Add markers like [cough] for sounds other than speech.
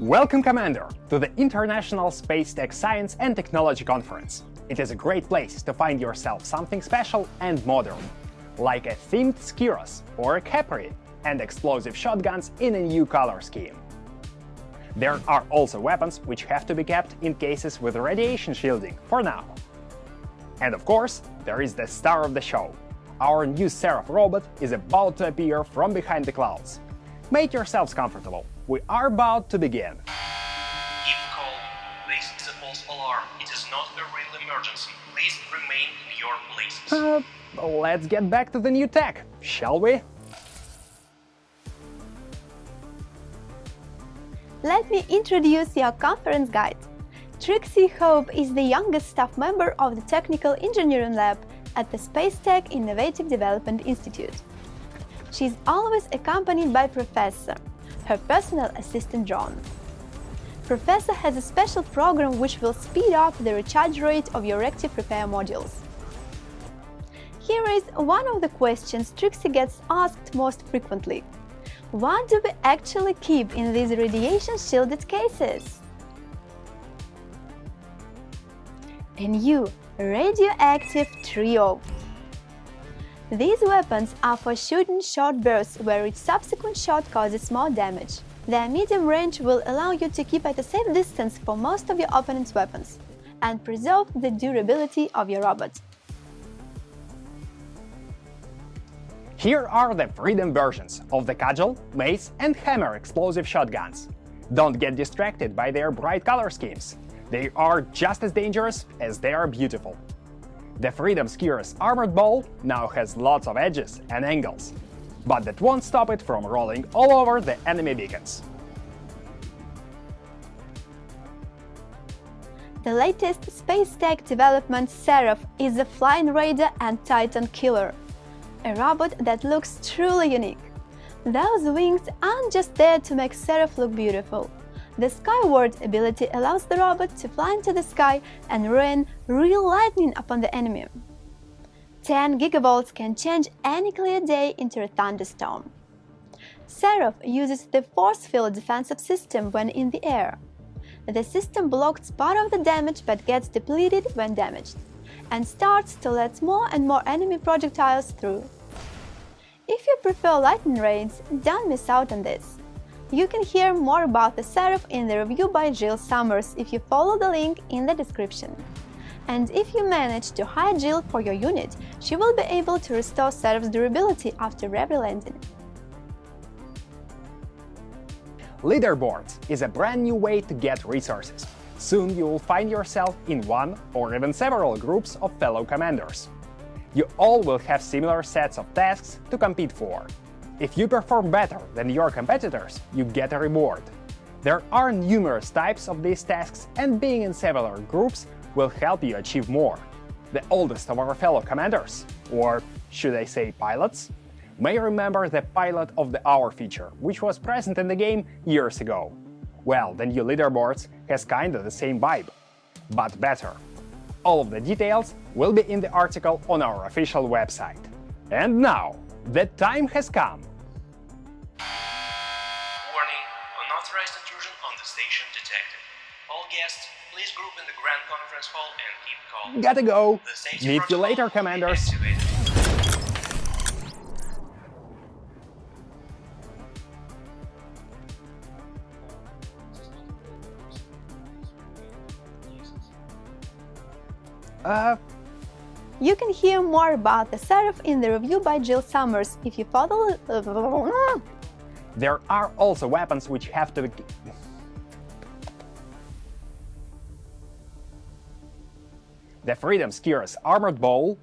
Welcome, Commander, to the International Space Tech Science and Technology Conference. It is a great place to find yourself something special and modern, like a themed Skiros or a Capri and explosive shotguns in a new color scheme. There are also weapons which have to be kept in cases with radiation shielding for now. And of course, there is the star of the show. Our new Seraph robot is about to appear from behind the clouds. Make yourselves comfortable. We are about to begin. Keep calm. This is a false alarm. It is not a real emergency. Please remain in your places. Uh, let's get back to the new tech, shall we? Let me introduce your conference guide. Trixie Hope is the youngest staff member of the Technical Engineering Lab at the Space Tech Innovative Development Institute. She is always accompanied by Professor, her personal assistant John. Professor has a special program which will speed up the recharge rate of your reactive repair modules. Here is one of the questions Trixie gets asked most frequently. What do we actually keep in these radiation-shielded cases? A new radioactive trio. These weapons are for shooting short bursts where each subsequent shot causes more damage. Their medium range will allow you to keep at a safe distance for most of your opponent's weapons and preserve the durability of your robot. Here are the Freedom versions of the Cudgel, Mace and Hammer explosive shotguns. Don't get distracted by their bright color schemes. They are just as dangerous as they are beautiful. The Freedom Skier's armored ball now has lots of edges and angles, but that won't stop it from rolling all over the enemy beacons. The latest space tech development Seraph is a flying raider and titan killer, a robot that looks truly unique. Those wings aren't just there to make Seraph look beautiful. The Skyward ability allows the robot to fly into the sky and rain real lightning upon the enemy. 10 gigavolts can change any clear day into a thunderstorm. Seraph uses the force field defensive system when in the air. The system blocks part of the damage but gets depleted when damaged, and starts to let more and more enemy projectiles through. If you prefer lightning raids, don't miss out on this. You can hear more about the Seraph in the review by Jill Summers if you follow the link in the description. And if you manage to hire Jill for your unit, she will be able to restore Seraph's durability after every landing. Leaderboards is a brand new way to get resources. Soon you will find yourself in one or even several groups of fellow commanders. You all will have similar sets of tasks to compete for, if you perform better than your competitors, you get a reward. There are numerous types of these tasks, and being in several groups will help you achieve more. The oldest of our fellow commanders, or should I say pilots, may remember the Pilot of the Hour feature, which was present in the game years ago. Well, the new leaderboards has kinda the same vibe, but better. All of the details will be in the article on our official website. And now, the time has come! Warning, unauthorized intrusion on the station detected. All guests, please group in the Grand Conference Hall and keep calm. Gotta go! Meet you later, Commanders! Uh, You can hear more about the Seraph in the review by Jill Summers if you follow. [laughs] there are also weapons which have to be... The Freedom Skier's armored bowl